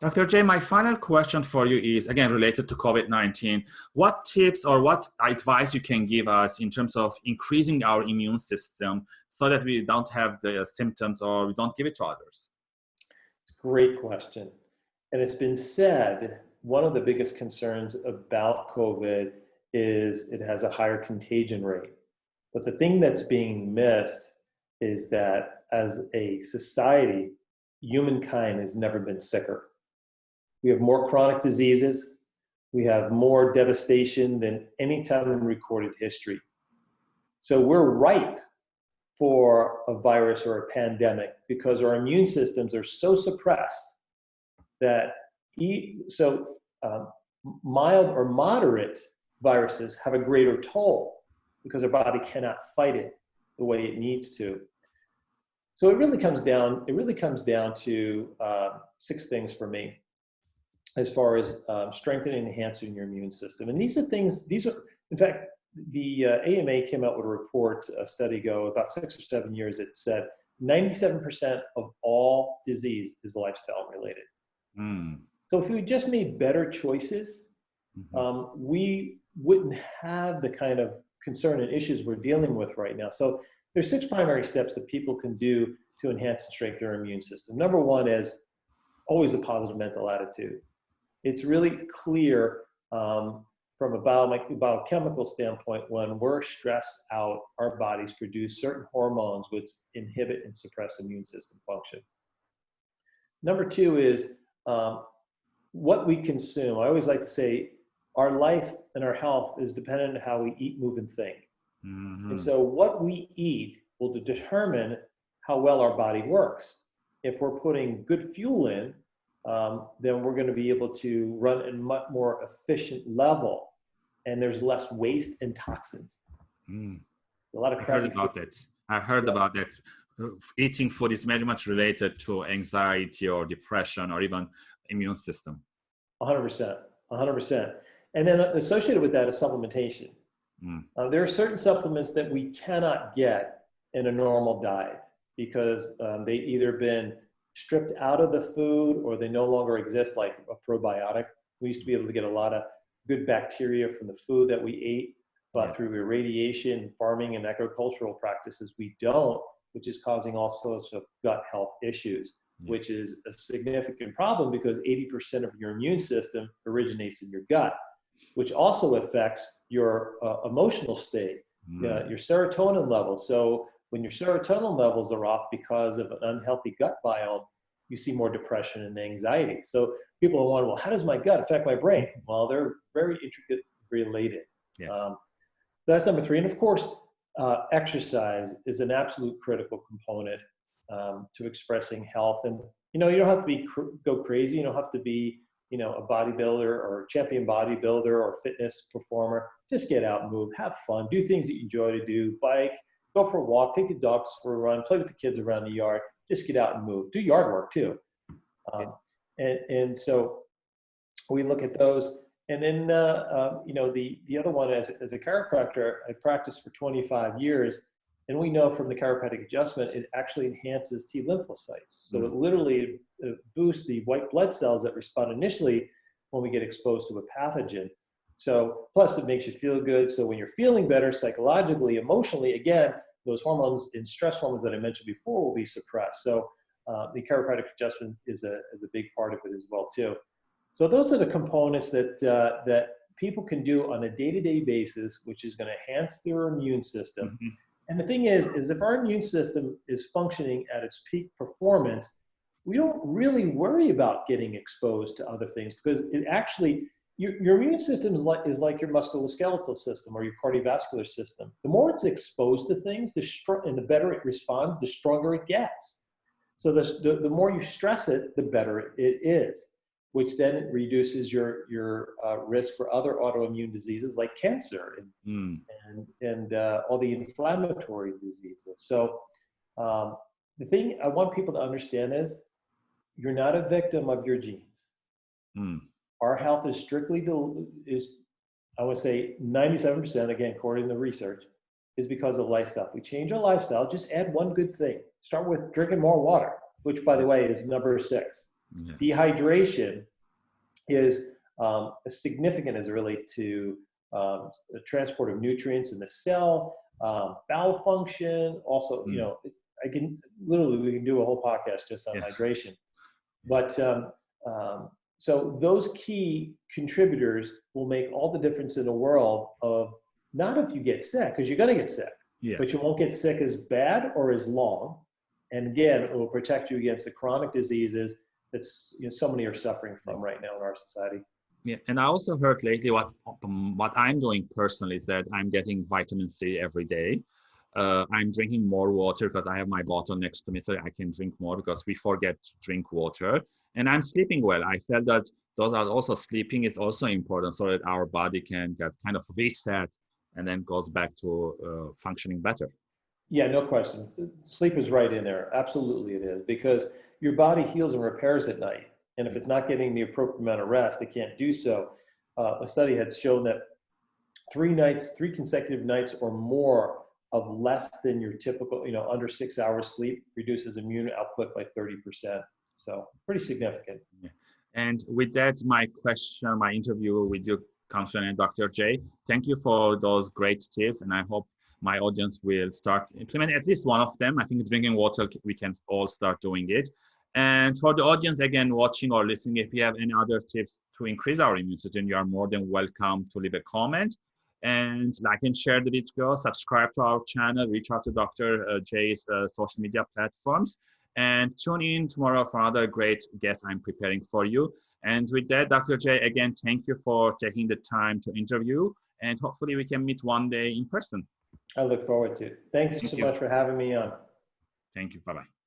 Dr. J, my final question for you is again related to COVID 19. What tips or what advice you can give us in terms of increasing our immune system so that we don't have the symptoms or we don't give it to others? Great question. And it's been said one of the biggest concerns about COVID is it has a higher contagion rate. But the thing that's being missed is that as a society, humankind has never been sicker we have more chronic diseases. We have more devastation than any time in recorded history. So we're ripe for a virus or a pandemic because our immune systems are so suppressed that e so um, mild or moderate viruses have a greater toll because our body cannot fight it the way it needs to. So it really comes down, it really comes down to uh, six things for me as far as um, strengthening and enhancing your immune system. And these are things, these are, in fact, the uh, AMA came out with a report, a study ago, about six or seven years, it said 97% of all disease is lifestyle related. Mm. So if we just made better choices, mm-hmm. um, we wouldn't have the kind of concern and issues we're dealing with right now. So there's six primary steps that people can do to enhance and strengthen their immune system. Number one is always a positive mental attitude it's really clear um, from a biochemical standpoint when we're stressed out, our bodies produce certain hormones which inhibit and suppress immune system function. Number two is um, what we consume. I always like to say our life and our health is dependent on how we eat, move, and think. Mm -hmm. And so what we eat will determine how well our body works. If we're putting good fuel in, um, then we're going to be able to run at a much more efficient level and there's less waste and toxins. Mm. A lot of I heard about food. that. I heard yeah. about that. Eating food is very much related to anxiety or depression or even immune system. 100%. 100%. And then associated with that is supplementation. Mm. Uh, there are certain supplements that we cannot get in a normal diet because um, they either been stripped out of the food or they no longer exist like a probiotic. We used to be able to get a lot of good bacteria from the food that we ate, but through irradiation, farming, and agricultural practices, we don't, which is causing all sorts of gut health issues, yeah. which is a significant problem because 80% of your immune system originates in your gut, which also affects your uh, emotional state, mm. uh, your serotonin levels. So when your serotonin levels are off because of an unhealthy gut biome, you see more depression and anxiety. So people are wondering, well, how does my gut affect my brain? Well, they're very intricate related. Yes. Um, that's number three. And of course, uh, exercise is an absolute critical component um, to expressing health. And, you know, you don't have to be cr go crazy. You don't have to be, you know, a bodybuilder or a champion bodybuilder or fitness performer. Just get out move, have fun, do things that you enjoy to do, bike, go for a walk, take the dogs for a run, play with the kids around the yard, just get out and move. Do yard work too. Um, and, and so we look at those. And then, uh, um, you know, the, the other one as, as a chiropractor, I practiced for 25 years. And we know from the chiropractic adjustment, it actually enhances T lymphocytes. So mm -hmm. it literally uh, boosts the white blood cells that respond initially when we get exposed to a pathogen. So plus it makes you feel good. So when you're feeling better psychologically, emotionally, again, those hormones and stress hormones that I mentioned before will be suppressed. So uh, the chiropractic adjustment is a, is a big part of it as well too. So those are the components that, uh, that people can do on a day-to-day -day basis, which is gonna enhance their immune system. Mm -hmm. And the thing is, is if our immune system is functioning at its peak performance, we don't really worry about getting exposed to other things because it actually your, your immune system is like, is like your musculoskeletal system or your cardiovascular system. The more it's exposed to things, the str- and the better it responds, the stronger it gets. So the, the, the more you stress it, the better it is, which then reduces your, your uh, risk for other autoimmune diseases like cancer and, mm. and, and uh, all the inflammatory diseases. So um, the thing I want people to understand is you're not a victim of your genes. Mm our health is strictly, is I would say 97%, again, according to the research, is because of lifestyle. If we change our lifestyle, just add one good thing. Start with drinking more water, which by the way is number six. Yeah. Dehydration is um, significant as it relates to um, the transport of nutrients in the cell, um, bowel function. Also, mm. you know, I can literally we can do a whole podcast just on yeah. hydration. But um, um, so those key contributors will make all the difference in the world of not if you get sick, because you're going to get sick, yeah. but you won't get sick as bad or as long. And again, it will protect you against the chronic diseases that you know, so many are suffering from right now in our society. Yeah, and I also heard lately what what I'm doing personally is that I'm getting vitamin C every day. Uh, I'm drinking more water because I have my bottle next to me, so I can drink more because we forget to drink water. And I'm sleeping well. I felt that those are also sleeping is also important so that our body can get kind of reset and then goes back to uh, functioning better. Yeah, no question. Sleep is right in there. Absolutely, it is because your body heals and repairs at night. And if it's not getting the appropriate amount of rest, it can't do so. Uh, a study had shown that three nights, three consecutive nights or more of less than your typical, you know, under six hours sleep reduces immune output by 30%. So pretty significant. Yeah. And with that, my question, my interview with you comes and Dr. J. Thank you for those great tips. And I hope my audience will start implementing at least one of them. I think drinking water, we can all start doing it. And for the audience, again, watching or listening, if you have any other tips to increase our immune system, you are more than welcome to leave a comment and like and share the video, subscribe to our channel, reach out to Dr. Uh, J's uh, social media platforms, and tune in tomorrow for another great guest I'm preparing for you. And with that, Dr. J, again, thank you for taking the time to interview, and hopefully we can meet one day in person. I look forward to it. Thank you thank so you. much for having me on. Thank you. Bye-bye.